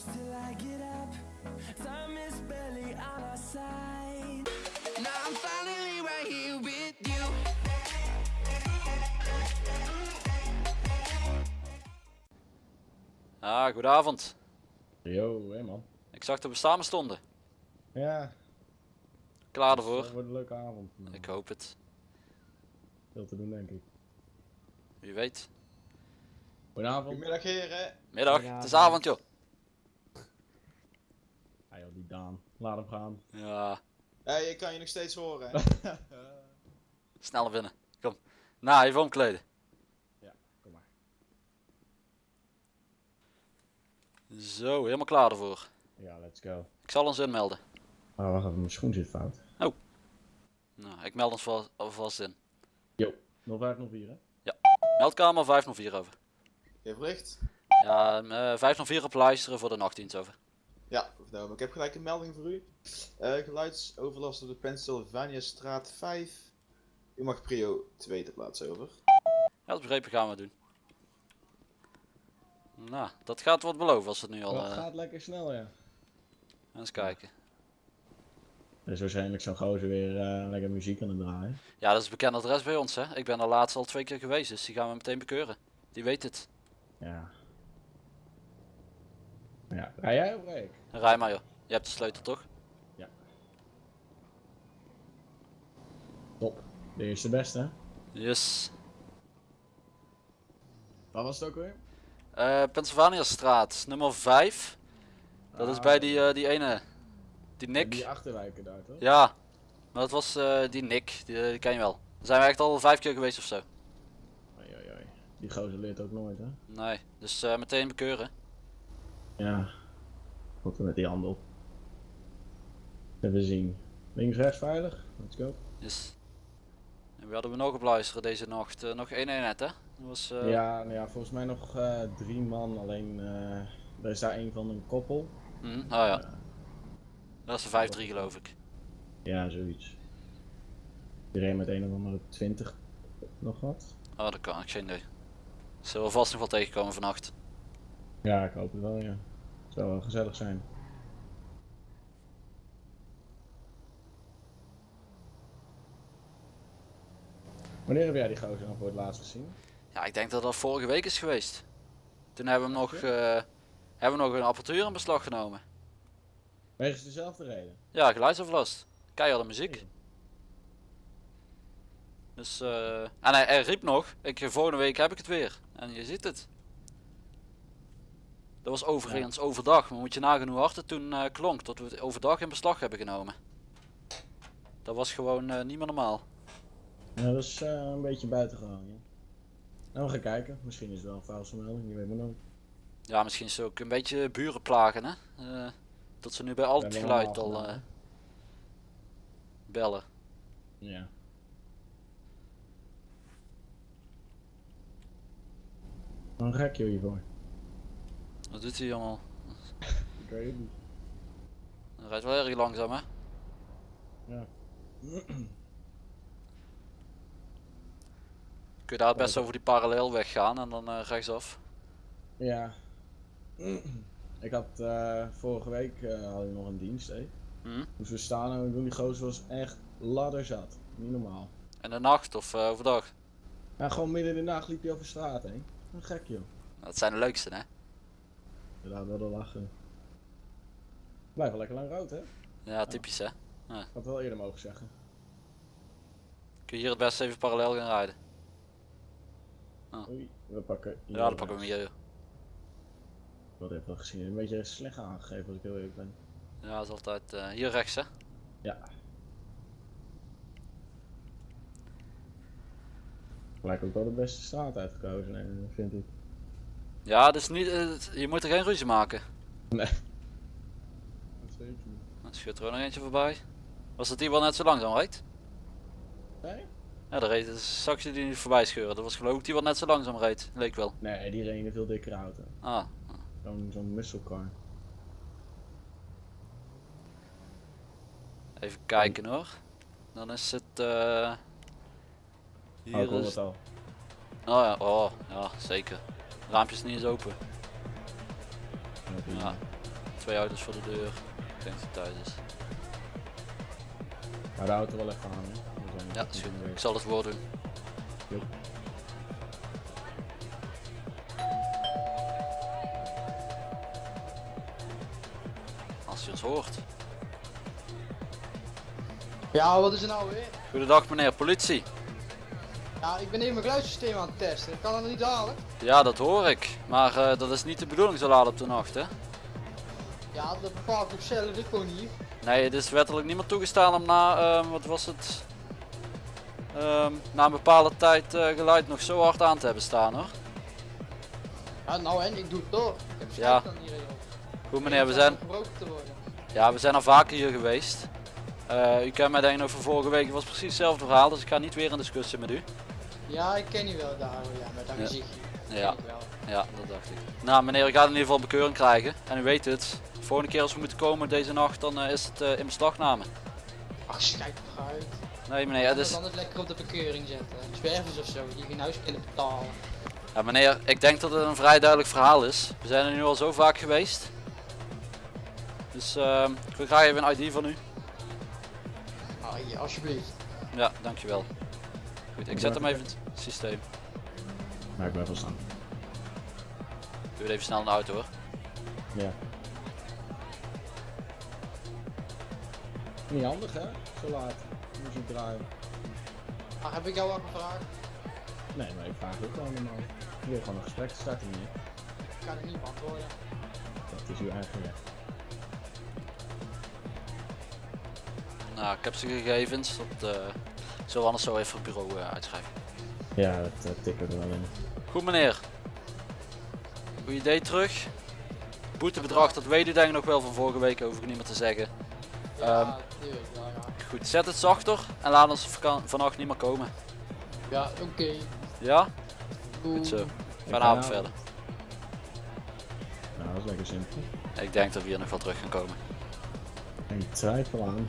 close till I get up. Time is barely on our side. Now I'm finally right here with you. Ah, goedenavond. Yo, hé man. Ik zag dat we samen stonden. Ja, Klaar het ervoor? wordt een leuke avond. Nou, Ik hoop het. Veel te doen denk ik. Wie weet. Goedenavond. Goedemiddag heren. Middag, het is avond joh. Daan. Laat hem gaan. Ja, Hey, ik kan je nog steeds horen. snel naar binnen. Kom. Nou, even omkleden. Kom maar. Zo, helemaal klaar ervoor. Ja, let's go. Ik zal ons inmelden. Ah, wacht even, mijn schoen zit fout. Nou, ik meld ons alvast in. Yo, 0504 hè? Meldkamer 504 over. Je verlicht? Ja, eh, 504 op luisteren voor de nachtdienst over. Ja, vertel Ik heb gelijk een melding voor u. Eh, geluidsoverlast op de Pennsylvania straat 5. U mag prio 2 te plaatsen over. Ja, dat begrepen gaan we doen. Nou, dat gaat wat beloven als het nu al... Dat eh, gaat lekker snel ja. eens kijken. Er is waarschijnlijk zo'n gozer weer eh, lekker muziek aan het draaien. Ja, dat is een bekend adres bij ons hè. Ik ben er laatst al twee keer geweest, dus die gaan we meteen bekeuren. Die weet het. Ja. Ja, rij jij of rij ik? Rij maar joh. Je hebt de sleutel toch? Top. De eerste beste hè? Yes. Wat was het ook weer? Eh Pennsylvania straat, nummer 5. Dat is Ah, bij die, eh, die ene. Die Nick. Die achterwijken daar toch? Ja. Maar dat was eh, die Nick, die, die ken je wel. Daar zijn we echt al vijf keer geweest of zo. Oei, oei, oei. Die gozer leert ook nooit hè? Nee, dus meteen bekeuren. Ja. Wat er met die handel. Even zien. Links, rechts veilig. Let's go. Yes. En wie hadden we nog op luisteren deze nacht? Eh, nog één eenheid hè? Dat was, eh, Ja, nou ja, volgens mij nog eh, drie man. Alleen er is daar een van een koppel. hm, oh ja. Dat is de 5-3 geloof ik. Ja, zoiets. Die reed met een of andere 20 nog wat. Oh, dat kan ik geen idee. Zullen we vast nog wel tegenkomen vannacht. Ja, ik hoop het wel, ja. Zou wel gezellig zijn. Wanneer heb jij die gozer dan voor het laatst gezien? Ja, ik denk dat dat vorige week is geweest. Toen hebben we hem nog, eh, hebben we nog een apparatuur in beslag genomen. Wegens dezelfde reden. Ja, geluidsoverlast. Keiharde muziek. Dus, eh, en hij, hij riep nog, ik, volgende week heb ik het weer. En je ziet het. Dat was overigens overdag, maar moet je nagaan hoe hard het toen eh, klonk, dat we het overdag in beslag hebben genomen. Dat was gewoon eh, niet meer normaal. Ja, dat is eh, een beetje buitengewoon, ja. Nou, we gaan kijken. Misschien is het wel een foutvermelding, je weet maar nooit. Ja, misschien is het ook een beetje buren plagen, hè. Dat ze nu bij al het geluid al bellen. Ja. Een gekje hiervoor. Wat doet hij allemaal? Ik weet het niet. Hij rijdt wel erg langzaam, hè. Ja. Kun je daar best over die parallelweg gaan en dan eh, rechtsaf. Ja. Ik had eh, vorige week had ik nog een dienst, hè. Hm? Moesten we staan en doen die gozer was echt ladderzat. Niet normaal. In de nacht of overdag. Ja, gewoon midden in de nacht liep hij over straat heen. Een gek joh. Dat zijn de leukste, hè. Ja, wel de lachen. Blijf wel lekker lang rood, hè? Ja, typisch, hè. Ik had wel eerder mogen zeggen. Kun je hier het best even parallel gaan rijden. Oei, we pakken. hier Ja, dan pakken we hem hier. Wat heb ik wel gezien? Een beetje slecht aangegeven als ik heel eerlijk ben. Ja, dat is altijd eh, hier rechts, hè. Ja. Lijkt ook wel de beste straat uitgekozen, eh, vind ik. Ja, dus niet, je moet er geen ruzie maken. Nee. Dan schuurt er ook nog eentje voorbij. Was dat die wel net zo langzaam rijdt? Nee? Ja, daar reed zag je die niet voorbij scheuren. Dat was geloof ik die wat net zo langzaam reed. Leek wel. Nee, die reed in een veel dikkere auto. Ah, Zo'n zo'n car. even kijken hoor. Dan is het eh Oh, hier hoor is... het al. Oh ja, oh, ja, zeker. Raampje is niet eens open. Ja. Twee auto's voor de deur. Ik denk dat hij thuis is. Maar de auto wel even aan, hè. Ja, is goed. Ik zal het woord doen. Joep. Als je ons hoort. Ja, wat is er nou weer? Goedendag meneer, politie. Ja, ik ben even mijn geluidssysteem aan het testen. Kan dat niet halen? Ja, dat hoor ik. Maar eh, dat is niet de bedoeling zo laat op de nacht, hè? Ja, dat bepaalt ik zelf ik gewoon niet. Nee, het is wettelijk niemand toegestaan om na, ehm, wat was het? Ehm, na een bepaalde tijd eh, geluid nog zo hard aan te hebben staan hoor. Ja, nou en, ik doe het door. Ik heb Ja. dan hier. Goed meneer, we zijn, gebroken te worden. ja, we zijn al vaker hier geweest. Eh, u kent mij denk ik nog van vorige week, het was precies hetzelfde verhaal, dus ik ga niet weer in discussie met u. Ja, ik ken je wel daar, hoor, ja, met dat Ja. gezichtje. Ja, ja, dat dacht ik. Nou meneer, ik ga in ieder geval bekeuring krijgen. En u weet het, de volgende keer als we moeten komen deze nacht, dan eh, is het eh, in beslagname. Ach, schijt toch uit. Nee meneer, Ja, het dus... is... anders lekker op de bekeuring zetten. Zwervers of zo, die geen huis kunnen betalen. Ja meneer, ik denk dat het een vrij duidelijk verhaal is. We zijn er nu al zo vaak geweest. Dus ehm, ik wil graag even een ID van u. Ah, hier, alsjeblieft. Ja, dankjewel. Goed, ik zet hem even in het systeem. Maar ik blijf wel staan. Doe het even snel in de auto hoor. Ja. Niet handig, hè? Zo laat. Muziek draaien. Ah, heb ik jou al gevraagd? Nee, maar ik vraag ook gewoon normaal. Je wil gewoon een gesprek starten hier. Ik kan het niet beantwoorden. Dat is uw eigen weg. Nou, ik heb ze gegevens. Dat eh zullen we anders zo even het bureau eh, uitschrijven. Ja, dat tikken we er wel in. Goed meneer. Goed idee terug. Boetebedrag, dat weet u denk ik nog wel van vorige week, hoef ik niet meer te zeggen. Ja, Ehm. tuurlijk, ja, ja. Goed, zet het zachter en laat ons vannacht niet meer komen. Ja, oké. Ja? Goed zo. Fijne avond verder. Nou, dat is lekker simpel. Ik denk dat we hier nog wel terug gaan komen. En ik twijfel aan.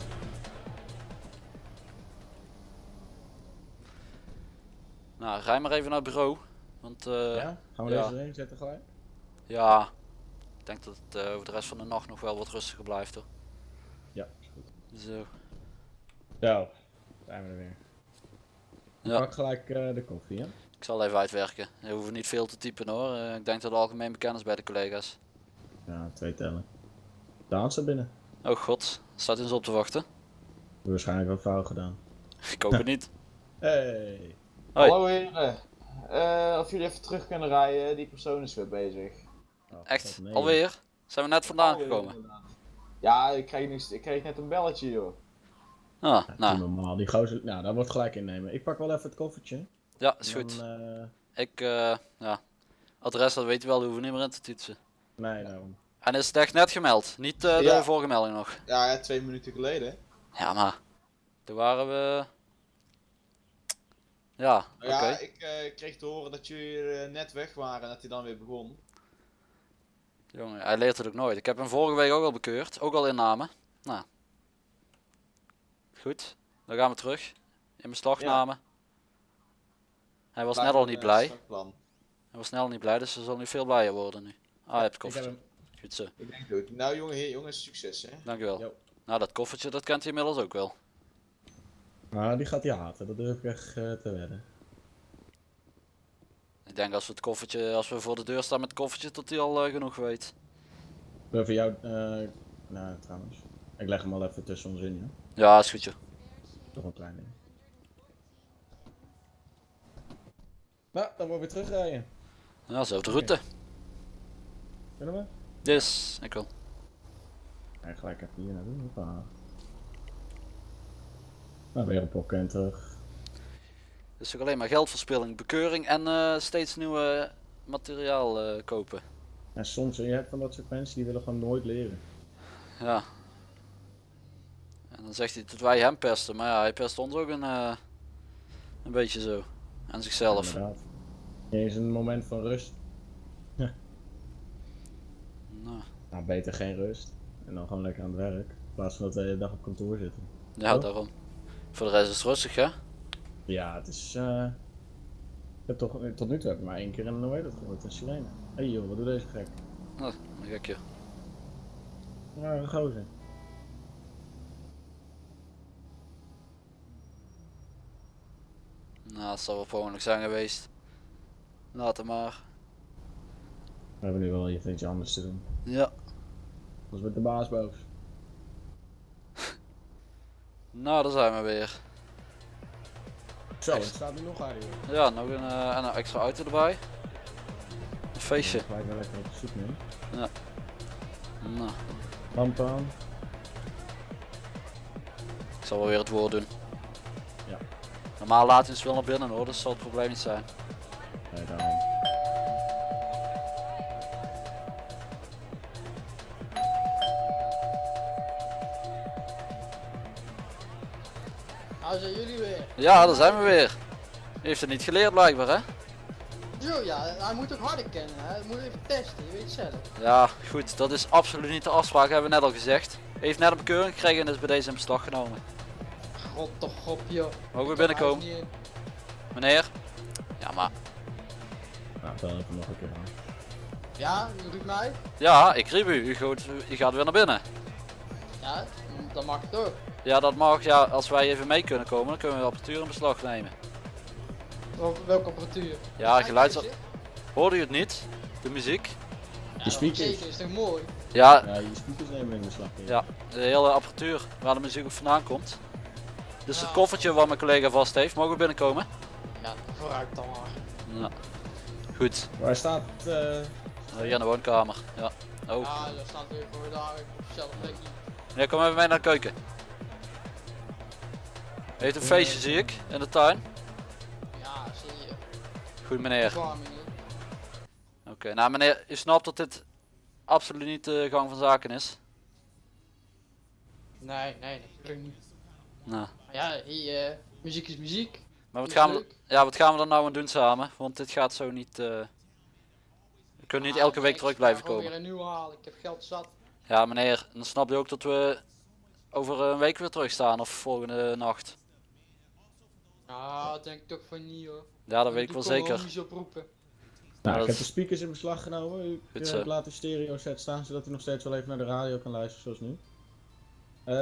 Rij maar even naar het bureau. Want eh, ja? Gaan we ja. deze erin zetten gelijk? Ja, ik denk dat het eh, over de rest van de nacht nog wel wat rustiger blijft hoor. Ja, is goed. Zo. Zo, zijn we er weer. Ja. Pak gelijk eh, de koffie, hè? Ik zal even uitwerken. Je hoeft niet veel te typen hoor. Eh, ik denk dat het algemeen bekend is bij de collega's. Ja, twee tellen. Daan staat binnen. Oh god, staat ons op te wachten? Waarschijnlijk wat fout gedaan. Ik hoop het niet. Hey. Hoi. Hallo heren. Eh, of jullie even terug kunnen rijden, die persoon is weer bezig. Oh, Echt? nee. Alweer? Zijn we net vandaan gekomen? Ja, ik kreeg, ik kreeg net een belletje joh. Ah, Ja, nou, normaal. Die gozer, nou, dat wordt gelijk innemen. Ik pak wel even het koffertje. ja, is Dan, goed. eh, Ik, eh, ja. Adres, dat weet je wel, die hoeven we niet meer in te toetsen. nee, daarom. En is het echt net gemeld? Niet eh, de Ja. vorige melding nog? Ja, ja, twee minuten geleden. Ja, maar. Toen waren we. Ja, oké. Nou Ja, ik eh, kreeg te horen dat jullie eh, net weg waren en dat hij dan weer begon. Jongen, hij leert het ook nooit. Ik heb hem vorige week ook al bekeurd. Ook al inname. Nou. Goed. Dan gaan we terug. In beslagname. Hij was net al niet een blij. plan. Hij was snel niet blij, dus ze zal nu veel blijer worden nu. Ah, je hebt het Ik heb koffertje. hem. Goed zo. Ik denk het ook. Nou jongen, heer, jongens, succes hè. Dankjewel. Jo. Nou, dat koffertje, dat kent hij inmiddels ook wel. Maar die gaat hij haten, dat durf ik echt eh, te wedden. Ik denk als we het koffertje, als we voor de deur staan met het koffertje, dat hij al eh, genoeg weet. Voor jou, eh, nou trouwens. Ik leg hem al even tussen ons in, ja. Ja, is goed joh. Toch een klein ding. Nou, dan moeten we weer terugrijden. Ja, zo de route. Kunnen we? Dus, ik wil. Ja, gelijk even hier naartoe. Nou, weer een pokken en terug. Het is ook alleen maar geldverspilling, bekeuring en eh, steeds nieuwe materiaal eh, kopen. En soms, je hebt van dat soort mensen die willen gewoon nooit leren. Ja. En dan zegt hij dat wij hem pesten, maar ja, hij pest ons ook een, eh, een beetje zo. En zichzelf. Niet eens een moment van rust. Nou, Nou, beter geen rust. En dan gewoon lekker aan het werk. In plaats van dat we de hele dag op kantoor zitten. ja, daarom. Voor de rest is het rustig, hè? Ja, het is. eh Ik heb toch, tot nu toe heb ik maar één keer een hoe heet dat gehoord, een sirene. Hé hey joh, wat doet deze gek? Nou, een gekje. Ja, een gozer. Nou, dat zal wel ongeluk zijn geweest. Laat het maar. We hebben nu wel even iets anders te doen. Ja. Anders wordt de baas boos. Nou, daar zijn we weer. Zo, het staat nu nog harder. joh. Ja, nog een, eh, en een extra auto erbij. Een feestje. Ga ik wel lekker op zoek mee. Nou, Lampen aan. ik zal wel weer het woord doen. Ja. Normaal laat hij ons wel naar binnen hoor, dus zal het probleem niet zijn. Nee, daarom. Nou zijn jullie weer. Ja, daar zijn we weer. U heeft het niet geleerd blijkbaar hè? Zo ja, hij moet ook harder kennen. hè. Hij moet even testen, je weet het zelf. Ja, goed, dat is absoluut niet de afspraak, hebben we net al gezegd. U heeft net een bekeuring gekregen en is bij deze in beslag genomen. God toch op joh. Mogen we binnenkomen? Meneer? Ja, maar... Nou, bel even nog een keer aan. Ja, u roept mij. Ja, ik riep u. U gaat, u gaat weer naar binnen. Ja, dan mag het ook. Ja, dat mag. Ja, als wij even mee kunnen komen, dan kunnen we de apparatuur in beslag nemen. Wel- Welke apparatuur? Ja, geluids... Deze? Hoorde u het niet? De muziek? Ja, dat speakers. Zeker, is toch mooi? Ja, Ja, je speakers nemen in beslag. ja. Ja, de hele apparatuur waar de muziek ook vandaan komt. Dus het Ja. koffertje wat mijn collega vast heeft, mogen we binnenkomen? Ja, vooruit dan maar. Ja. Goed, Waar staat eh hier in de woonkamer. Ja. Oh, Ja, daar staat weer voor daar op plekje. meneer, kom even mee naar de keuken. Heeft een feestje, zie ik, in de tuin. Ja, zie je. Goed, meneer. Oké, nou meneer, u snapt dat dit absoluut niet de gang van zaken is. Nee, nee, nee, natuurlijk niet. Nou, ja, hier, eh, muziek is muziek. maar wat gaan, we, ja, wat gaan we er nou aan doen samen? Want dit gaat zo niet... eh, We kunnen niet Ah, elke week ik terug ga blijven komen. weer een nieuwe halen, ik heb geld zat. Ja meneer, dan snap je ook dat we over een week weer terug staan of volgende nacht. Nou, dat denk ik toch van niet hoor. Ja, dat weet ik wel zeker. Niet oproepen. Nou, dat ik heb de speakers in beslag genomen. Kunt zo. laten stereo set staan, zodat u nog steeds wel even naar de radio kan luisteren zoals nu. Eh,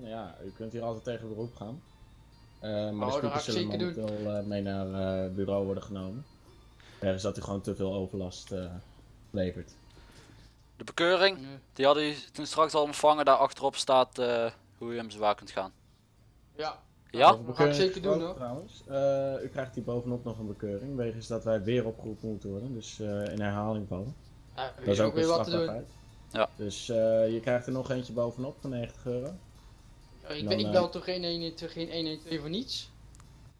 Nou ja, u kunt hier altijd tegen beroep gaan. Eh, maar Oh, de speakers ik zullen momenteel eh, mee naar eh, het bureau worden genomen. Ergens dat u gewoon te veel overlast eh, levert. De bekeuring, Nee. die had u toen straks al ontvangen. Daar achterop staat eh, hoe u hem zwaar kunt gaan. Ja, Ja? Dat ga ik zeker doen, gesproken Trouwens, Eh, u krijgt hier bovenop nog een bekeuring, wegens dat wij weer opgeroepen moeten worden. Dus eh, in herhaling vallen. ja Dat is ook ook weer wat te doen. Ja. Dus eh, je krijgt er nog eentje bovenop van 90 euro. Ik, Dan, ben, ik eh, bel toch geen 112, geen 112 voor niets?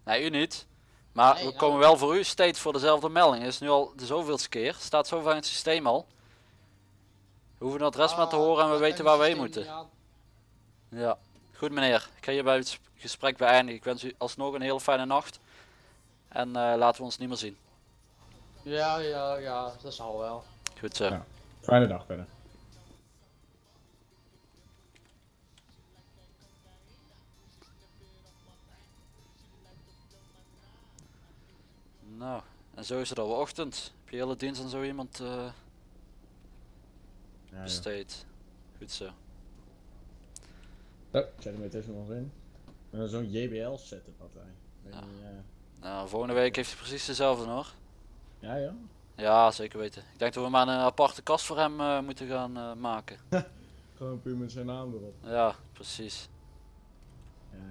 Nee, u niet. Maar Nee, we nou- komen wel voor u steeds voor dezelfde melding. Het is nu al de zoveelste keer. Staat zo in het systeem al. We hoeven het adres maar te Ah, horen en we weten waar we heen systeem moeten. niet. Ja. Goed meneer, ik ga hierbij het sp- gesprek beëindigen. Ik wens u alsnog een hele fijne nacht. En eh, laten we ons niet meer zien. Ja, ja, ja, dat zal wel. Goed zo. Ja. Fijne dag verder. Nou, en zo is het al ochtend. Heb je hele dienst aan zo iemand eh Ja, ja. besteed. Goed zo. Oh, zet hem weer tussen ons in. En dan zo'n JBL setup had hij. Weet Ja. niet, eh, Nou, volgende week heeft hij precies dezelfde hoor. ja, ja. Ja, zeker weten. Ik denk dat we maar een aparte kast voor hem eh, moeten gaan eh, maken. Gewoon puur met zijn naam erop. Ja, precies. Ja, ja.